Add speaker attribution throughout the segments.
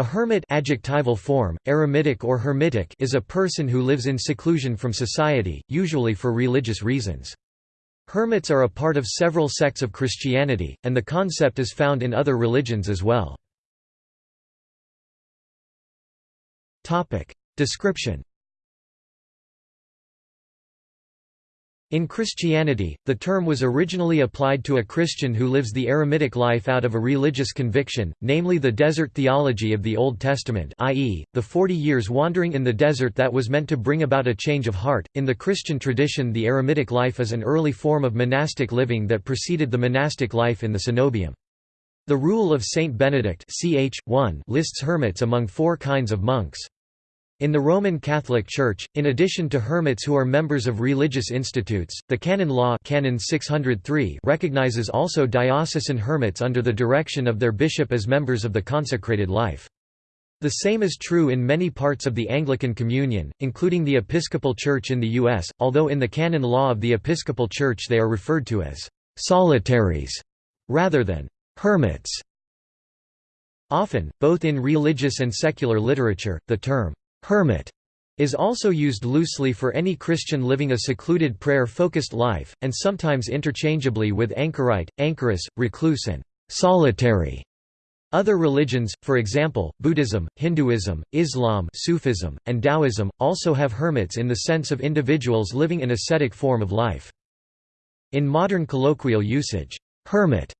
Speaker 1: A hermit adjectival form, eremitic or hermitic is a person who lives in seclusion from society, usually for religious reasons. Hermits are a part of several sects of Christianity, and the concept is found in other religions as well. Description In Christianity, the term was originally applied to a Christian who lives the eremitic life out of a religious conviction, namely the desert theology of the Old Testament i.e., the 40 years wandering in the desert that was meant to bring about a change of heart. In the Christian tradition the eremitic life is an early form of monastic living that preceded the monastic life in the cenobium. The Rule of Saint Benedict ch. 1 lists hermits among four kinds of monks. In the Roman Catholic Church, in addition to hermits who are members of religious institutes, the canon law canon 603 recognizes also diocesan hermits under the direction of their bishop as members of the consecrated life. The same is true in many parts of the Anglican Communion, including the Episcopal Church in the U.S., although in the canon law of the Episcopal Church they are referred to as «solitaries» rather than «hermits». Often, both in religious and secular literature, the term Hermit is also used loosely for any Christian living a secluded prayer-focused life, and sometimes interchangeably with anchorite, anchoress, recluse and solitary. Other religions, for example, Buddhism, Hinduism, Islam Sufism, and Taoism, also have hermits in the sense of individuals living an ascetic form of life. In modern colloquial usage, hermit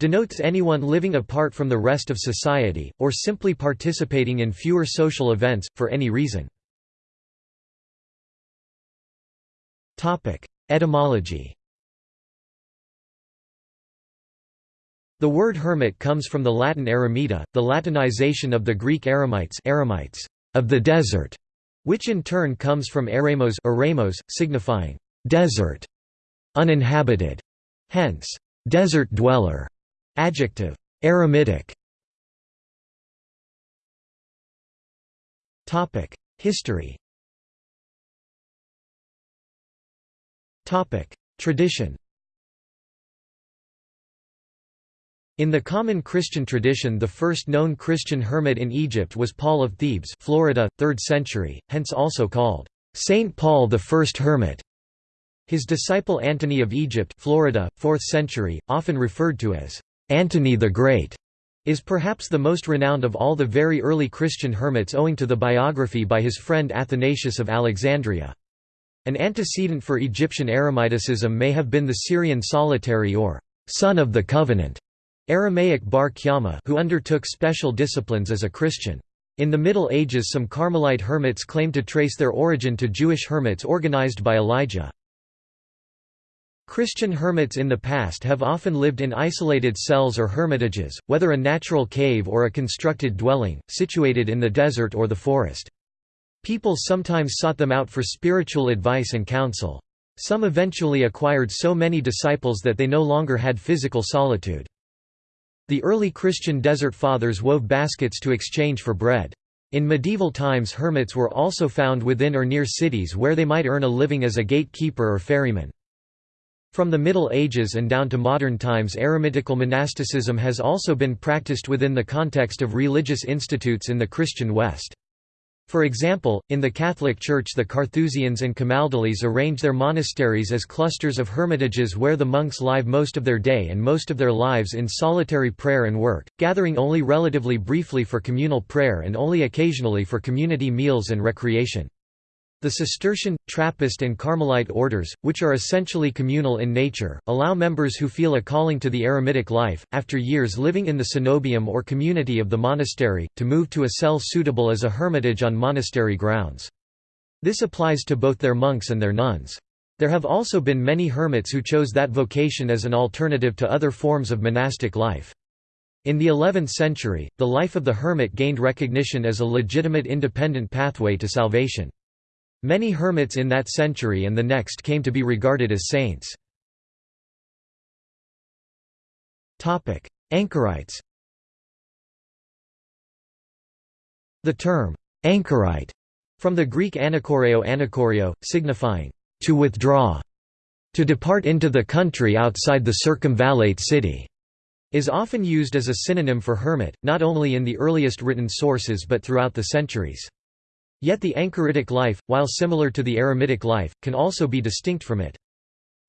Speaker 1: denotes anyone living apart from the rest of society, or simply participating in fewer social events, for any reason. Etymology The word hermit comes from the Latin eremita, the Latinization of the Greek eremites, eremites of the desert, which in turn comes from eremos, eremos signifying desert, uninhabited, hence desert dweller. Adjective. Eremitic History. Tradition. In the common Christian tradition the first known Christian hermit in Egypt was Paul of Thebes Florida, 3rd century, hence also called, "'Saint Paul the First Hermit'". His disciple Antony of Egypt Florida, 4th century, often referred to as Antony the Great is perhaps the most renowned of all the very early Christian hermits owing to the biography by his friend Athanasius of Alexandria. An antecedent for Egyptian eremiticism may have been the Syrian solitary or «son of the covenant» Aramaic bar Kyama who undertook special disciplines as a Christian. In the Middle Ages some Carmelite hermits claim to trace their origin to Jewish hermits organized by Elijah. Christian hermits in the past have often lived in isolated cells or hermitages, whether a natural cave or a constructed dwelling, situated in the desert or the forest. People sometimes sought them out for spiritual advice and counsel. Some eventually acquired so many disciples that they no longer had physical solitude. The early Christian desert fathers wove baskets to exchange for bread. In medieval times hermits were also found within or near cities where they might earn a living as a gatekeeper or ferryman. From the Middle Ages and down to modern times eremitical monasticism has also been practiced within the context of religious institutes in the Christian West. For example, in the Catholic Church the Carthusians and Camaldolese arrange their monasteries as clusters of hermitages where the monks live most of their day and most of their lives in solitary prayer and work, gathering only relatively briefly for communal prayer and only occasionally for community meals and recreation. The Cistercian, Trappist and Carmelite orders, which are essentially communal in nature, allow members who feel a calling to the eremitic life, after years living in the cenobium or community of the monastery, to move to a cell suitable as a hermitage on monastery grounds. This applies to both their monks and their nuns. There have also been many hermits who chose that vocation as an alternative to other forms of monastic life. In the 11th century, the life of the hermit gained recognition as a legitimate independent pathway to salvation. Many hermits in that century and the next came to be regarded as saints. Anchorites The term, anchorite, from the Greek anakoreo anakoreo, signifying, to withdraw, to depart into the country outside the circumvallate city, is often used as a synonym for hermit, not only in the earliest written sources but throughout the centuries. Yet the anchoritic life, while similar to the eremitic life, can also be distinct from it.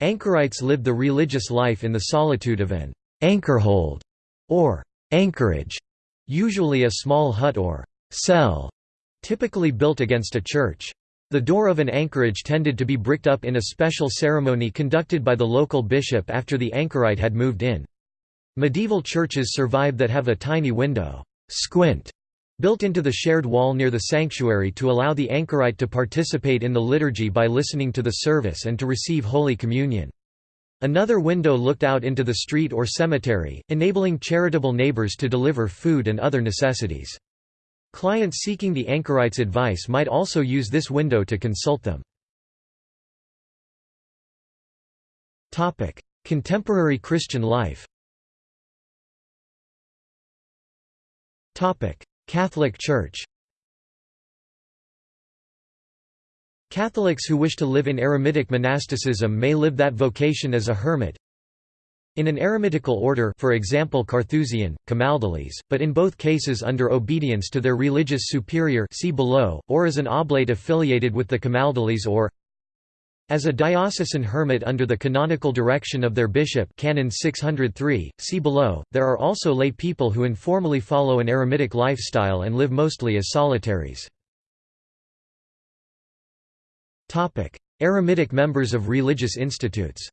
Speaker 1: Anchorites lived the religious life in the solitude of an anchorhold or anchorage, usually a small hut or cell, typically built against a church. The door of an anchorage tended to be bricked up in a special ceremony conducted by the local bishop after the anchorite had moved in. Medieval churches survive that have a tiny window squint built into the shared wall near the sanctuary to allow the anchorite to participate in the liturgy by listening to the service and to receive Holy Communion. Another window looked out into the street or cemetery, enabling charitable neighbors to deliver food and other necessities. Clients seeking the anchorite's advice might also use this window to consult them. Contemporary Christian life Catholic Church. Catholics who wish to live in eremitic monasticism may live that vocation as a hermit, in an eremitical order for example Carthusian, Camaldolese, but in both cases under obedience to their religious superior see below, or as an oblate affiliated with the Camaldolese or as a diocesan hermit under the canonical direction of their bishop Canon 603, see below, there are also lay people who informally follow an eremitic lifestyle and live mostly as solitaries. Eremitic members of religious institutes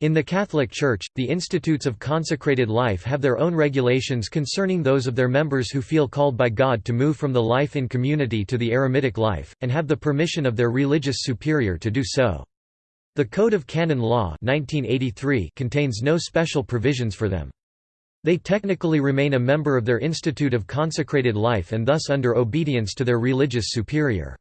Speaker 1: In the Catholic Church, the institutes of consecrated life have their own regulations concerning those of their members who feel called by God to move from the life in community to the eremitic life, and have the permission of their religious superior to do so. The Code of Canon Law 1983 contains no special provisions for them. They technically remain a member of their institute of consecrated life and thus under obedience to their religious superior.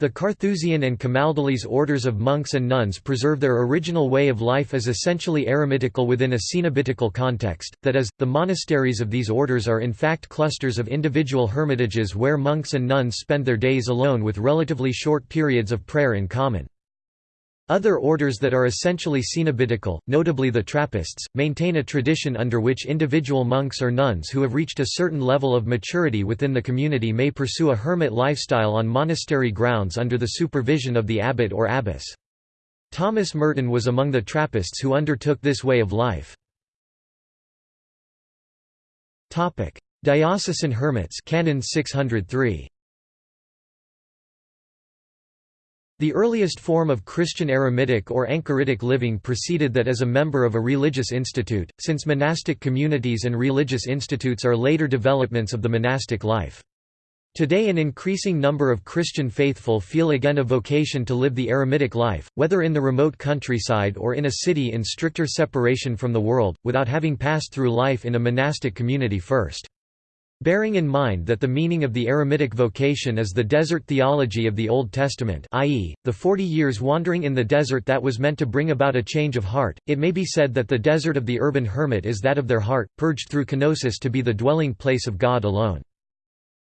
Speaker 1: The Carthusian and Camaldolese orders of monks and nuns preserve their original way of life as essentially eremitical within a cenobitical context, that is, the monasteries of these orders are in fact clusters of individual hermitages where monks and nuns spend their days alone with relatively short periods of prayer in common. Other orders that are essentially cenobitical, notably the Trappists, maintain a tradition under which individual monks or nuns who have reached a certain level of maturity within the community may pursue a hermit lifestyle on monastery grounds under the supervision of the abbot or abbess. Thomas Merton was among the Trappists who undertook this way of life. Diocesan hermits Canon 603. The earliest form of Christian eremitic or anchoritic living preceded that as a member of a religious institute, since monastic communities and religious institutes are later developments of the monastic life. Today an increasing number of Christian faithful feel again a vocation to live the eremitic life, whether in the remote countryside or in a city in stricter separation from the world, without having passed through life in a monastic community first. Bearing in mind that the meaning of the eremitic vocation is the desert theology of the Old Testament i.e., the forty years wandering in the desert that was meant to bring about a change of heart, it may be said that the desert of the urban hermit is that of their heart, purged through kenosis to be the dwelling place of God alone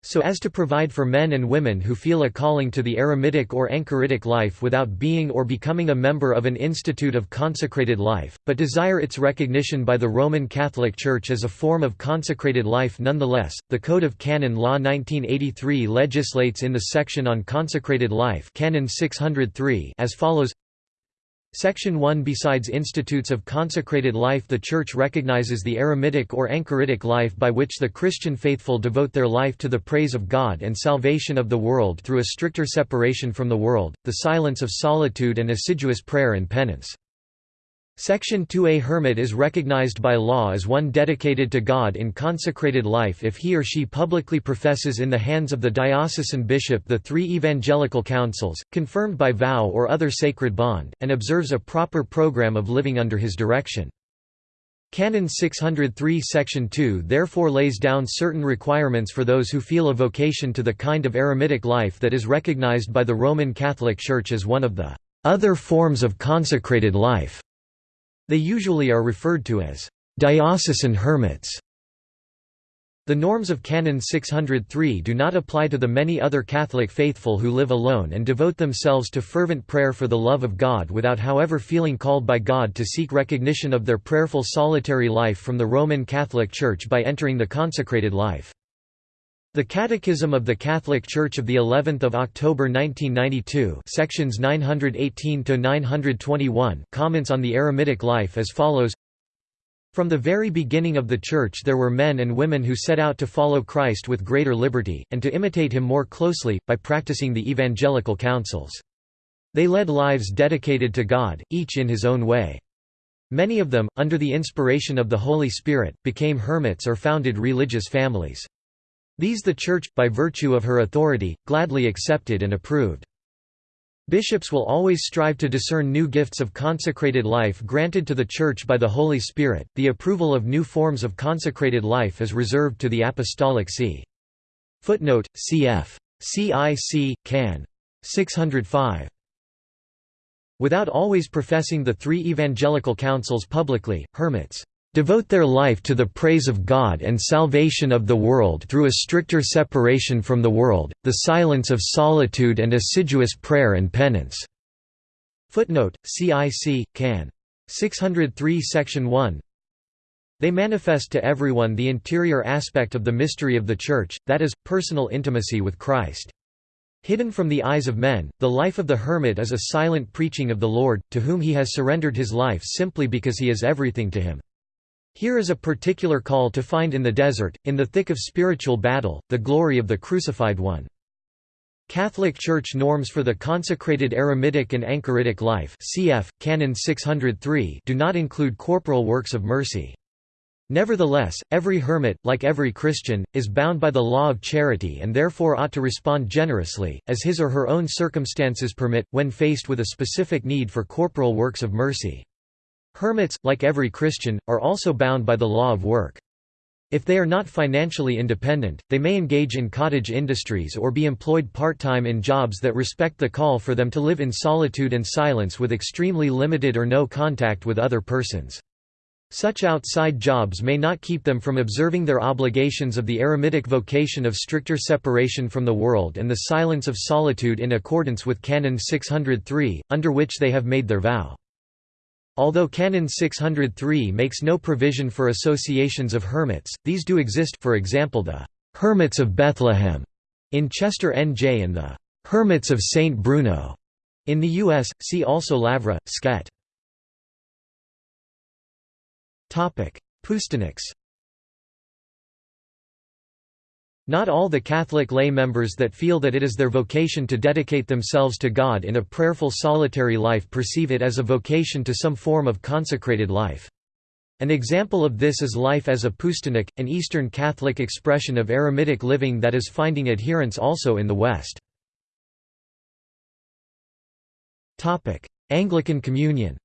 Speaker 1: so as to provide for men and women who feel a calling to the eremitic or anchoritic life without being or becoming a member of an institute of consecrated life, but desire its recognition by the Roman Catholic Church as a form of consecrated life nonetheless. The Code of Canon Law 1983 legislates in the section on consecrated life Canon 603 as follows Section 1 Besides institutes of consecrated life the Church recognizes the eremitic or anchoritic life by which the Christian faithful devote their life to the praise of God and salvation of the world through a stricter separation from the world, the silence of solitude and assiduous prayer and penance. Section 2A Hermit is recognized by law as one dedicated to God in consecrated life if he or she publicly professes in the hands of the diocesan bishop the three evangelical counsels, confirmed by vow or other sacred bond, and observes a proper program of living under his direction. Canon 603 Section 2 therefore lays down certain requirements for those who feel a vocation to the kind of eremitic life that is recognized by the Roman Catholic Church as one of the other forms of consecrated life. They usually are referred to as diocesan hermits. The norms of Canon 603 do not apply to the many other Catholic faithful who live alone and devote themselves to fervent prayer for the love of God without however feeling called by God to seek recognition of their prayerful solitary life from the Roman Catholic Church by entering the consecrated life. The Catechism of the Catholic Church of the 11th of October 1992, sections 918 to 921, comments on the eremitic life as follows: from the very beginning of the Church there were men and women who set out to follow Christ with greater liberty, and to imitate him more closely, by practicing the evangelical counsels. They led lives dedicated to God, each in his own way. Many of them, under the inspiration of the Holy Spirit, became hermits or founded religious families. These the Church, by virtue of her authority, gladly accepted and approved. Bishops will always strive to discern new gifts of consecrated life granted to the Church by the Holy Spirit. The approval of new forms of consecrated life is reserved to the Apostolic See. Footnote: Cf. CIC, Can. 605. Without always professing the three evangelical counsels publicly, hermits devote their life to the praise of God and salvation of the world through a stricter separation from the world, the silence of solitude and assiduous prayer and penance." Footnote, CIC, Can. 603 Section 1 They manifest to everyone the interior aspect of the mystery of the Church, that is, personal intimacy with Christ. Hidden from the eyes of men, the life of the hermit is a silent preaching of the Lord, to whom he has surrendered his life simply because he is everything to him. Here is a particular call to find in the desert, in the thick of spiritual battle, the glory of the crucified one. Catholic Church norms for the consecrated eremitic and anchoritic life cf. Canon 603 do not include corporal works of mercy. Nevertheless, every hermit, like every Christian, is bound by the law of charity and therefore ought to respond generously, as his or her own circumstances permit, when faced with a specific need for corporal works of mercy. Hermits, like every Christian, are also bound by the law of work. If they are not financially independent, they may engage in cottage industries or be employed part-time in jobs that respect the call for them to live in solitude and silence with extremely limited or no contact with other persons. Such outside jobs may not keep them from observing their obligations of the eremitic vocation of stricter separation from the world and the silence of solitude in accordance with Canon 603, under which they have made their vow. Although Canon 603 makes no provision for associations of hermits, these do exist for example the «Hermits of Bethlehem» in Chester NJ and the «Hermits of St. Bruno» in the U.S., see also Lavra, Skete. Poustinik Not all the Catholic lay members that feel that it is their vocation to dedicate themselves to God in a prayerful solitary life perceive it as a vocation to some form of consecrated life. An example of this is life as a poustinik, an Eastern Catholic expression of eremitic living that is finding adherents also in the West. Anglican Communion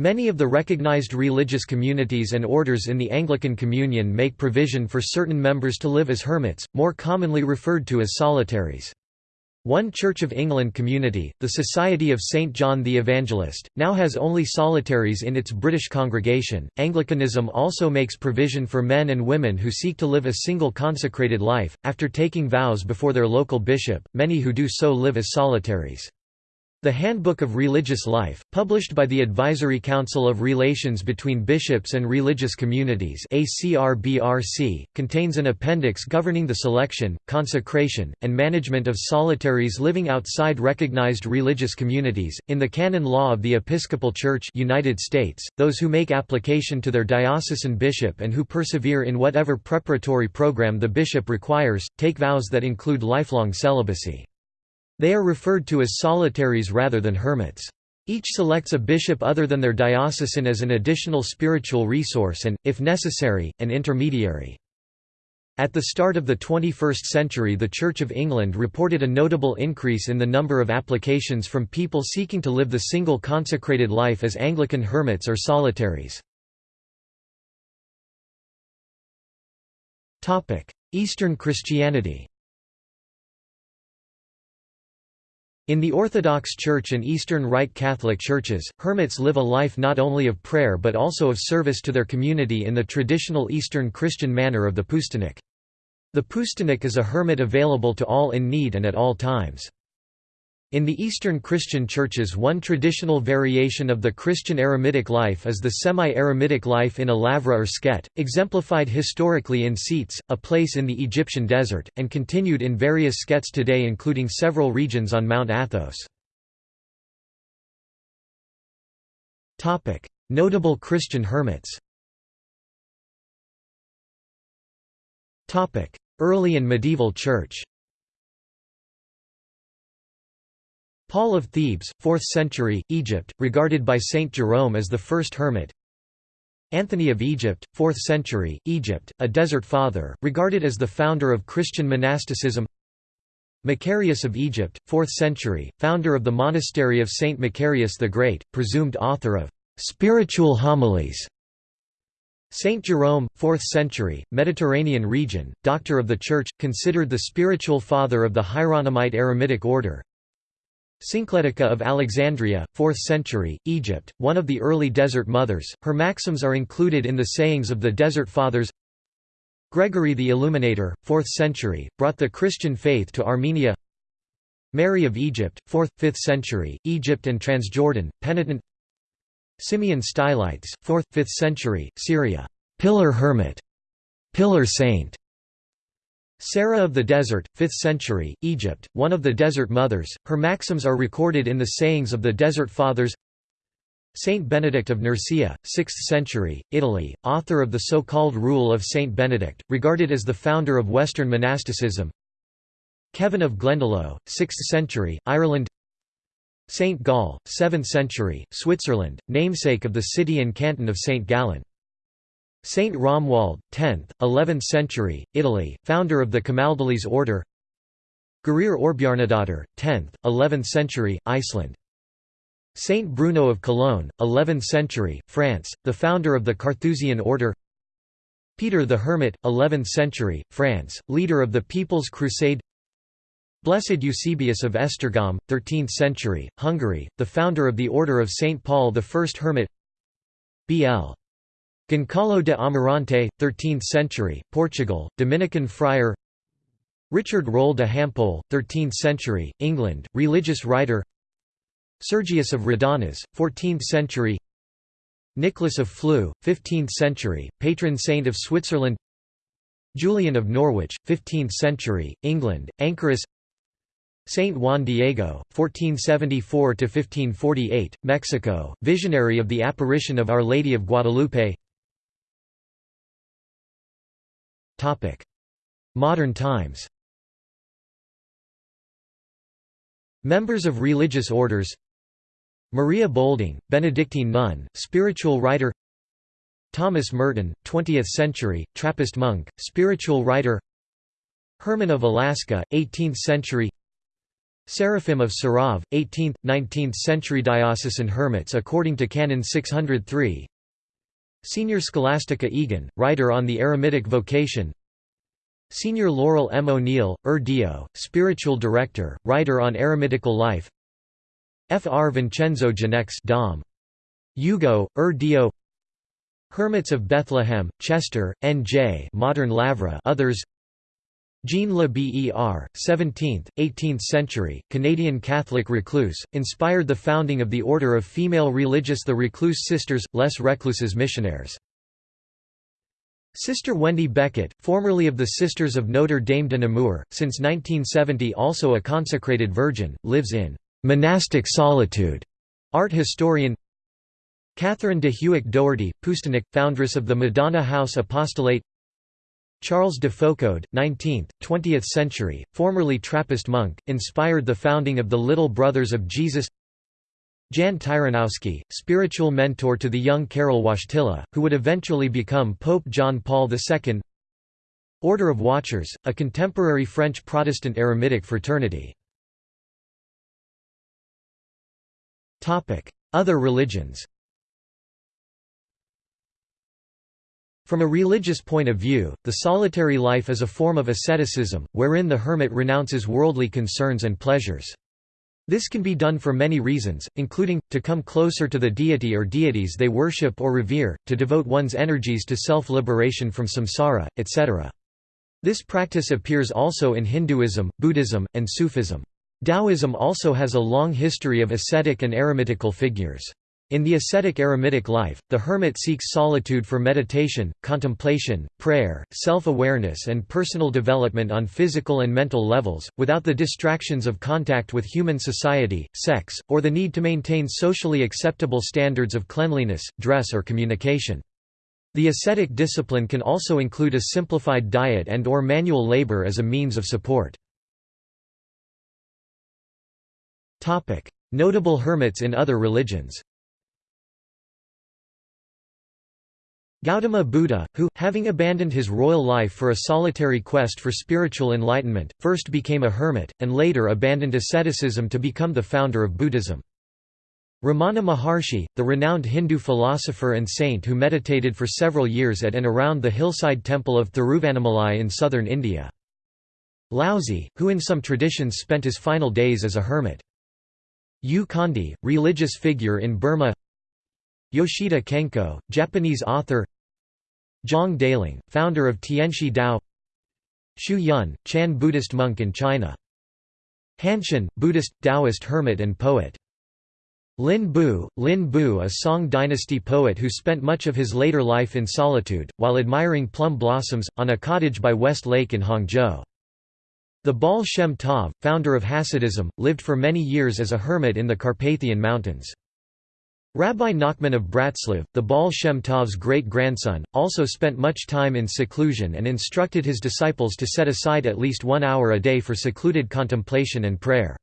Speaker 1: Many of the recognized religious communities and orders in the Anglican Communion make provision for certain members to live as hermits, more commonly referred to as solitaries. One Church of England community, the Society of St John the Evangelist, now has only solitaries in its British congregation. Anglicanism also makes provision for men and women who seek to live a single consecrated life, after taking vows before their local bishop, many who do so live as solitaries. The Handbook of Religious Life, published by the Advisory Council of Relations between Bishops and Religious Communities contains an appendix governing the selection, consecration, and management of solitaries living outside recognized religious communities. In the canon law of the Episcopal Church United States, those who make application to their diocesan bishop and who persevere in whatever preparatory program the bishop requires, take vows that include lifelong celibacy. They are referred to as solitaries rather than hermits. Each selects a bishop other than their diocesan as an additional spiritual resource and, if necessary, an intermediary. At the start of the 21st century the Church of England reported a notable increase in the number of applications from people seeking to live the single consecrated life as Anglican hermits or solitaries. Eastern Christianity In the Orthodox Church and Eastern Rite Catholic churches, hermits live a life not only of prayer but also of service to their community in the traditional Eastern Christian manner of the poustinik. The poustinik is a hermit available to all in need and at all times. In the Eastern Christian churches one traditional variation of the Christian eremitic life is the semi-eremitic life in a lavra or skete, exemplified historically in Scetis, a place in the Egyptian desert, and continued in various sketes today including several regions on Mount Athos. Notable Christian hermits Early and medieval church Paul of Thebes, 4th century, Egypt, regarded by Saint Jerome as the first hermit. Anthony of Egypt, 4th century, Egypt, a desert father, regarded as the founder of Christian monasticism. Macarius of Egypt, 4th century, founder of the monastery of Saint Macarius the Great, presumed author of «spiritual homilies» Saint Jerome, 4th century, Mediterranean region, doctor of the Church, considered the spiritual father of the Hieronymite Eremitic order. Syncletica of Alexandria, 4th century, Egypt, one of the early Desert Mothers, her maxims are included in the sayings of the Desert Fathers. Gregory the Illuminator, 4th century, brought the Christian faith to Armenia. Mary of Egypt, 4th, 5th century, Egypt and Transjordan, penitent. Simeon Stylites, 4th, 5th century, Syria, pillar hermit, pillar saint. Sarah of the Desert, 5th century, Egypt, one of the Desert Mothers, her maxims are recorded in the sayings of the Desert Fathers. Saint Benedict of Nursia, 6th century, Italy, author of the so-called Rule of Saint Benedict, regarded as the founder of Western monasticism. Kevin of Glendalough, 6th century, Ireland. Saint Gall, 7th century, Switzerland, namesake of the city and canton of Saint Gallen. Saint Romuald, 10th, 11th century, Italy, founder of the Camaldolese order Gurir Orbjarnadottir, 10th, 11th century, Iceland. Saint Bruno of Cologne, 11th century, France, the founder of the Carthusian order Peter the Hermit, 11th century, France, leader of the People's Crusade Blessed Eusebius of Esztergom, 13th century, Hungary, the founder of the Order of St. Paul the First Hermit B.L. Goncalo de Amarante, 13th century, Portugal, Dominican friar Richard Rolle de Hampole, 13th century, England, religious writer Sergius of Radonezh, 14th century Nicholas of Flue, 15th century, patron saint of Switzerland Julian of Norwich, 15th century, England, anchoress Saint Juan Diego, 1474–1548, Mexico, visionary of the apparition of Our Lady of Guadalupe Modern times. Members of religious orders. Maria Boulding, Benedictine nun, spiritual writer. Thomas Merton, 20th century, Trappist monk, spiritual writer. Herman of Alaska, 18th century. Seraphim of Sarov, 18th, 19th century diocesan hermits according to Canon 603 Senior Scholastica Egan, writer on the eremitic vocation Senior Laurel M. O'Neill, Ur Dio, spiritual director, writer on eremitical life F. R. Vincenzo Genex Dom. Hugo, Ur Dio Hermits of Bethlehem, Chester, N.J. Modern Lavra others Jean Le Ber, 17th, 18th century, Canadian Catholic recluse, inspired the founding of the order of female religious the Recluse Sisters, Les Recluses Missionnaires. Sister Wendy Beckett, formerly of the Sisters of Notre Dame de Namur, since 1970 also a consecrated virgin, lives in «monastic solitude». Art historian Catherine de Hueck Doherty, Poustinik, foundress of the Madonna House Apostolate Charles de Foucauld, 19th, 20th century, formerly Trappist monk, inspired the founding of the Little Brothers of Jesus. Jan Tyranowski, spiritual mentor to the young Karol Wojtyla, who would eventually become Pope John Paul II Order of Watchers, a contemporary French Protestant eremitic fraternity. Other religions From a religious point of view, the solitary life is a form of asceticism, wherein the hermit renounces worldly concerns and pleasures. This can be done for many reasons, including, to come closer to the deity or deities they worship or revere, to devote one's energies to self-liberation from samsara, etc. This practice appears also in Hinduism, Buddhism, and Sufism. Taoism also has a long history of ascetic and eremitical figures. In the ascetic eremitic life, the hermit seeks solitude for meditation, contemplation, prayer, self-awareness and personal development on physical and mental levels, without the distractions of contact with human society, sex, or the need to maintain socially acceptable standards of cleanliness, dress or communication. The ascetic discipline can also include a simplified diet and or manual labor as a means of support. Notable hermits in other religions Gautama Buddha, who, having abandoned his royal life for a solitary quest for spiritual enlightenment, first became a hermit, and later abandoned asceticism to become the founder of Buddhism. Ramana Maharshi, the renowned Hindu philosopher and saint who meditated for several years at and around the hillside temple of Thiruvannamalai in southern India. Laozi, who in some traditions spent his final days as a hermit. U Kondi, religious figure in Burma Yoshida Kenko, Japanese author Zhang Daoling, founder of Tianshi Dao Xu Yun, Chan Buddhist monk in China Hanshan, Buddhist, Taoist hermit and poet Lin Bu, Lin Bu a Song dynasty poet who spent much of his later life in solitude, while admiring plum blossoms, on a cottage by West Lake in Hangzhou. The Baal Shem Tov, founder of Hasidism, lived for many years as a hermit in the Carpathian Mountains. Rabbi Nachman of Bratslav, the Baal Shem Tov's great-grandson, also spent much time in seclusion and instructed his disciples to set aside at least one hour a day for secluded contemplation and prayer.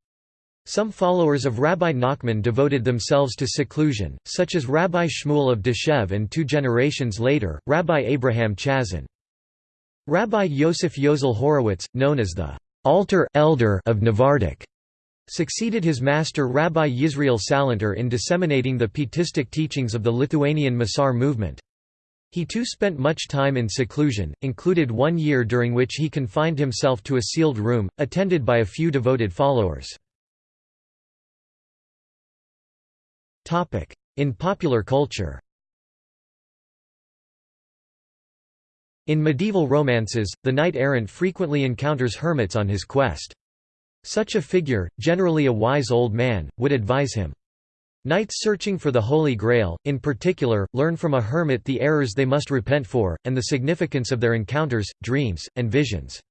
Speaker 1: Some followers of Rabbi Nachman devoted themselves to seclusion, such as Rabbi Shmuel of Deshev and two generations later, Rabbi Abraham Chazan. Rabbi Yosef Yozel Horowitz, known as the Alter elder of Novardok, succeeded his master Rabbi Yisrael Salanter in disseminating the pietistic teachings of the Lithuanian Musar movement. He too spent much time in seclusion, included one year during which he confined himself to a sealed room, attended by a few devoted followers. In popular culture In medieval romances, the knight-errant frequently encounters hermits on his quest. Such a figure, generally a wise old man, would advise him. Knights searching for the Holy Grail, in particular, learn from a hermit the errors they must repent for, and the significance of their encounters, dreams, and visions.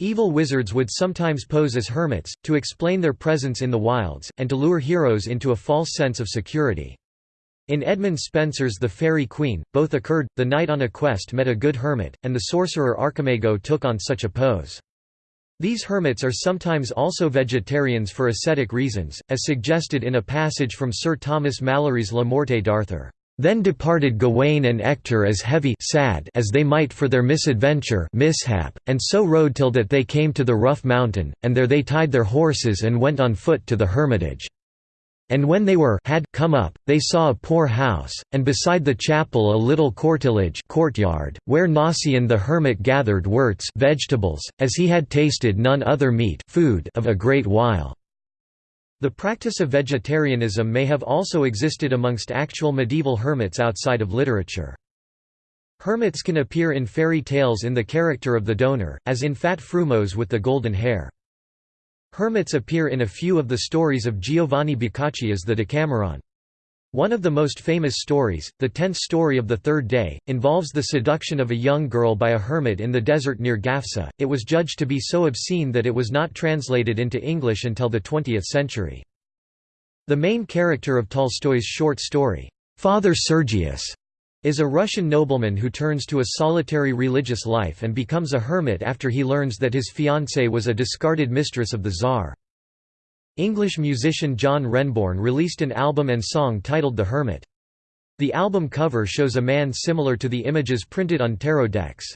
Speaker 1: Evil wizards would sometimes pose as hermits, to explain their presence in the wilds, and to lure heroes into a false sense of security. In Edmund Spenser's The Faerie Queene, both occurred, the knight on a quest met a good hermit, and the sorcerer Archimago took on such a pose. These hermits are sometimes also vegetarians for ascetic reasons, as suggested in a passage from Sir Thomas Malory's La Morte d'Arthur. Then departed Gawain and Ector as heavy sad as they might for their misadventure mishap, and so rode till that they came to the rough mountain, and there they tied their horses and went on foot to the hermitage. And when they were had come up, they saw a poor house, and beside the chapel a little courtilage courtyard, where Nacien the hermit gathered worts vegetables, as he had tasted none other meat food of a great while. The practice of vegetarianism may have also existed amongst actual medieval hermits outside of literature. Hermits can appear in fairy tales in the character of the donor, as in Fat Frumos with the golden hair. Hermits appear in a few of the stories of Giovanni Boccaccio's The Decameron. One of the most famous stories, the tenth story of the third day, involves the seduction of a young girl by a hermit in the desert near Gafsa. It was judged to be so obscene that it was not translated into English until the 20th century. The main character of Tolstoy's short story, Father Sergius, is a Russian nobleman who turns to a solitary religious life and becomes a hermit after he learns that his fiancée was a discarded mistress of the Tsar. English musician John Renbourn released an album and song titled The Hermit. The album cover shows a man similar to the images printed on tarot decks.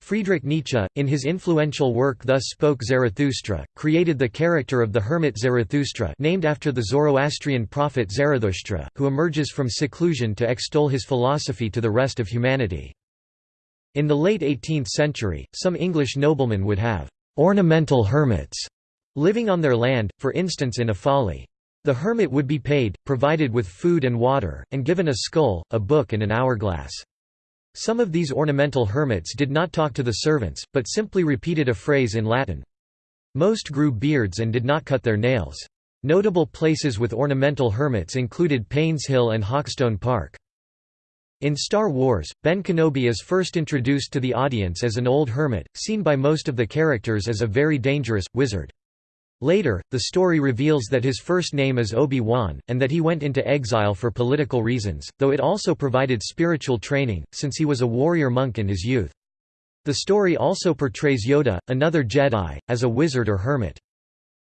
Speaker 1: Friedrich Nietzsche, in his influential work Thus Spoke Zarathustra, created the character of the hermit Zarathustra named after the Zoroastrian prophet Zarathustra, who emerges from seclusion to extol his philosophy to the rest of humanity. In the late 18th century, some English noblemen would have «ornamental hermits» living on their land, for instance in a folly. The hermit would be paid, provided with food and water, and given a skull, a book and an hourglass. Some of these ornamental hermits did not talk to the servants, but simply repeated a phrase in Latin. Most grew beards and did not cut their nails. Notable places with ornamental hermits included Painshill and Hawkstone Park. In Star Wars, Ben Kenobi is first introduced to the audience as an old hermit, seen by most of the characters as a very dangerous, wizard. Later, the story reveals that his first name is Obi-Wan, and that he went into exile for political reasons, though it also provided spiritual training, since he was a warrior monk in his youth. The story also portrays Yoda, another Jedi, as a wizard or hermit.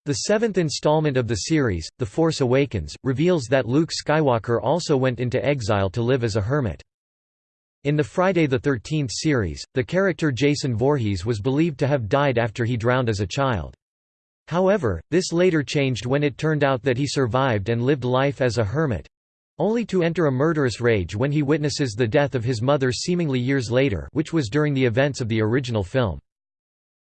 Speaker 1: The seventh installment of the series, The Force Awakens, reveals that Luke Skywalker also went into exile to live as a hermit. In the Friday the 13th series, the character Jason Voorhees was believed to have died after he drowned as a child. However, this later changed when it turned out that he survived and lived life as a hermit—only to enter a murderous rage when he witnesses the death of his mother seemingly years later which was during the events of the original film.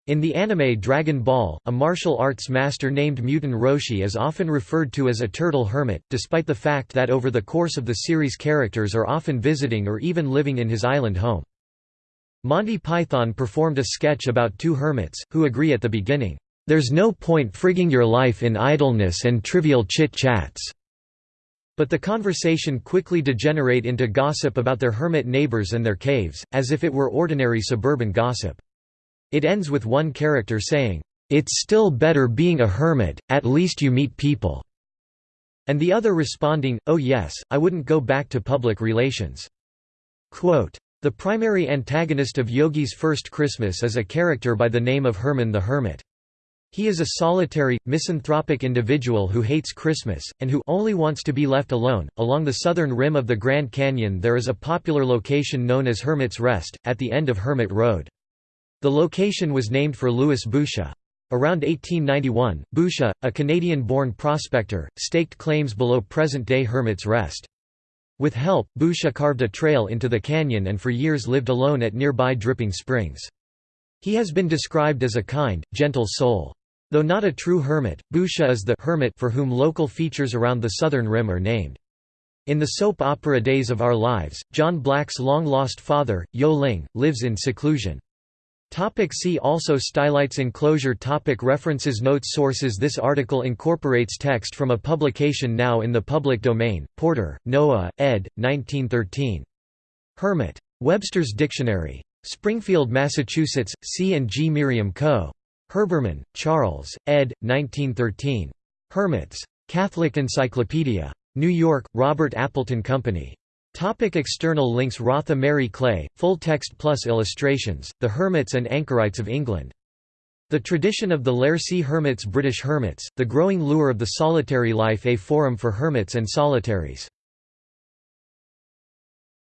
Speaker 1: In the anime Dragon Ball, a martial arts master named Muten Roshi is often referred to as a turtle hermit, despite the fact that over the course of the series characters are often visiting or even living in his island home. Monty Python performed a sketch about two hermits, who agree at the beginning, "'There's no point frigging your life in idleness and trivial chit-chats' But the conversation quickly degenerate into gossip about their hermit neighbors and their caves, as if it were ordinary suburban gossip. It ends with one character saying, "'It's still better being a hermit, at least you meet people' and the other responding, oh yes, I wouldn't go back to public relations." Quote, the primary antagonist of Yogi's First Christmas is a character by the name of Herman the Hermit. He is a solitary, misanthropic individual who hates Christmas, and who only wants to be left alone. Along the southern rim of the Grand Canyon there is a popular location known as Hermit's Rest, at the end of Hermit Road. The location was named for Louis Boucher. Around 1891, Boucher, a Canadian-born prospector, staked claims below present-day Hermit's Rest. With help, Boucher carved a trail into the canyon and for years lived alone at nearby Dripping Springs. He has been described as a kind, gentle soul. Though not a true hermit, Boucher is the hermit for whom local features around the southern rim are named. In the soap opera Days of Our Lives, John Black's long-lost father, Yo Ling, lives in seclusion. Topic see also Stylites enclosure topic References Notes Sources This article incorporates text from a publication now in the public domain, Porter, Noah, ed. 1913. Hermit. Webster's Dictionary. Springfield, Massachusetts, C. and G. Merriam Co. Herbermann, Charles, ed. 1913. Hermits. Catholic Encyclopedia. New York, Robert Appleton Company. Topic external links Rotha Mary Clay, full text plus illustrations, The Hermits and Anchorites of England. The Tradition of the Laircy Hermits British Hermits, The Growing Lure of the Solitary Life A Forum for Hermits and Solitaries